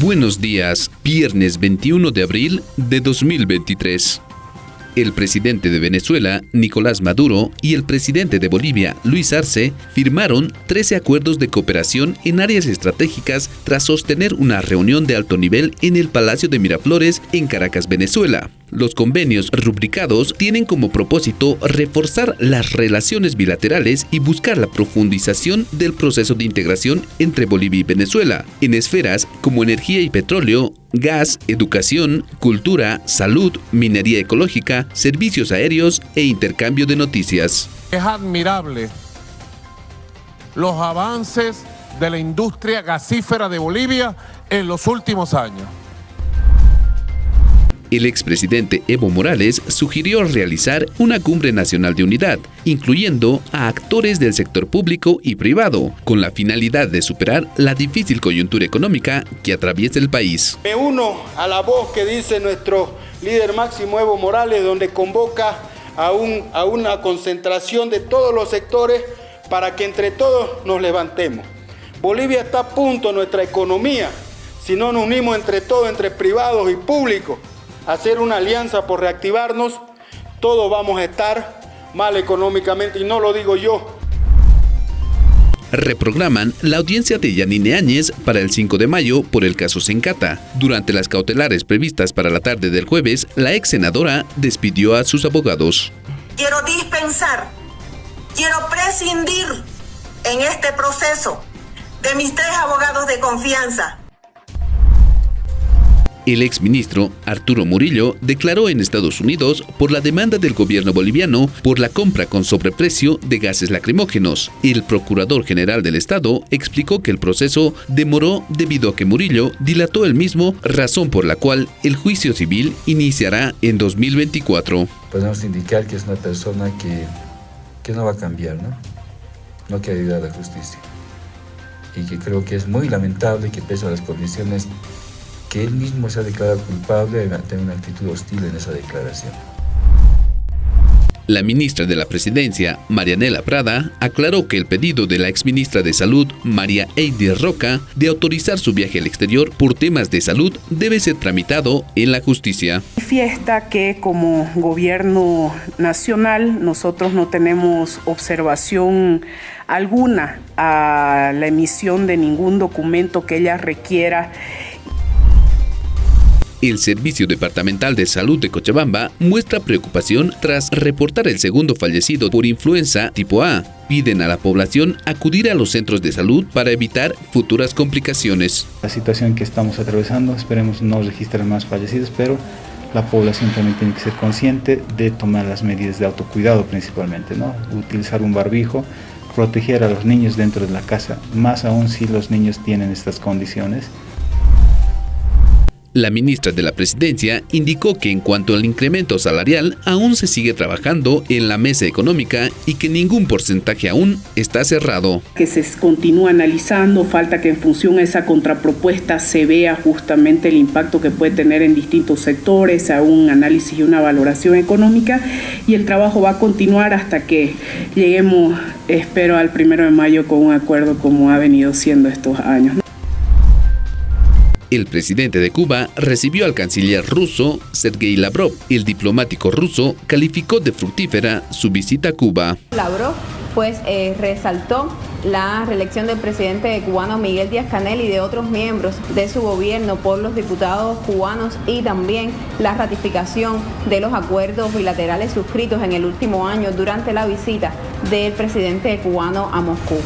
Buenos días, viernes 21 de abril de 2023. El presidente de Venezuela, Nicolás Maduro, y el presidente de Bolivia, Luis Arce, firmaron 13 acuerdos de cooperación en áreas estratégicas tras sostener una reunión de alto nivel en el Palacio de Miraflores en Caracas, Venezuela. Los convenios rubricados tienen como propósito reforzar las relaciones bilaterales y buscar la profundización del proceso de integración entre Bolivia y Venezuela en esferas como energía y petróleo, gas, educación, cultura, salud, minería ecológica, servicios aéreos e intercambio de noticias. Es admirable los avances de la industria gasífera de Bolivia en los últimos años. El expresidente Evo Morales sugirió realizar una cumbre nacional de unidad, incluyendo a actores del sector público y privado, con la finalidad de superar la difícil coyuntura económica que atraviesa el país. Me uno a la voz que dice nuestro líder máximo Evo Morales, donde convoca a, a una concentración de todos los sectores para que entre todos nos levantemos. Bolivia está a punto, nuestra economía, si no nos unimos entre todos, entre privados y públicos, hacer una alianza por reactivarnos, todos vamos a estar mal económicamente y no lo digo yo. Reprograman la audiencia de Yanine Áñez para el 5 de mayo por el caso Sencata. Durante las cautelares previstas para la tarde del jueves, la ex senadora despidió a sus abogados. Quiero dispensar, quiero prescindir en este proceso de mis tres abogados de confianza, el exministro Arturo Murillo declaró en Estados Unidos por la demanda del gobierno boliviano por la compra con sobreprecio de gases lacrimógenos. El procurador general del Estado explicó que el proceso demoró debido a que Murillo dilató el mismo, razón por la cual el juicio civil iniciará en 2024. Podemos indicar que es una persona que, no va a cambiar, ¿no? No quiere ayudar a la justicia. Y que creo que es muy lamentable que pese a las condiciones que él mismo se ha declarado culpable de tener una actitud hostil en esa declaración. La ministra de la Presidencia, Marianela Prada, aclaró que el pedido de la exministra de Salud, María Eidir Roca, de autorizar su viaje al exterior por temas de salud debe ser tramitado en la justicia. Fiesta que como gobierno nacional nosotros no tenemos observación alguna a la emisión de ningún documento que ella requiera el Servicio Departamental de Salud de Cochabamba muestra preocupación tras reportar el segundo fallecido por influenza tipo A. Piden a la población acudir a los centros de salud para evitar futuras complicaciones. La situación que estamos atravesando, esperemos no registrar más fallecidos, pero la población también tiene que ser consciente de tomar las medidas de autocuidado principalmente, ¿no? Utilizar un barbijo, proteger a los niños dentro de la casa, más aún si los niños tienen estas condiciones. La ministra de la Presidencia indicó que en cuanto al incremento salarial, aún se sigue trabajando en la mesa económica y que ningún porcentaje aún está cerrado. Que se continúa analizando, falta que en función a esa contrapropuesta se vea justamente el impacto que puede tener en distintos sectores, a un análisis y una valoración económica y el trabajo va a continuar hasta que lleguemos, espero, al primero de mayo con un acuerdo como ha venido siendo estos años. El presidente de Cuba recibió al canciller ruso Sergei Lavrov. El diplomático ruso calificó de fructífera su visita a Cuba. Lavrov pues eh, resaltó la reelección del presidente cubano Miguel Díaz Canel y de otros miembros de su gobierno por los diputados cubanos y también la ratificación de los acuerdos bilaterales suscritos en el último año durante la visita del presidente cubano a Moscú.